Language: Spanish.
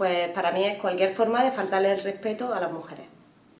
pues para mí es cualquier forma de faltarle el respeto a las mujeres.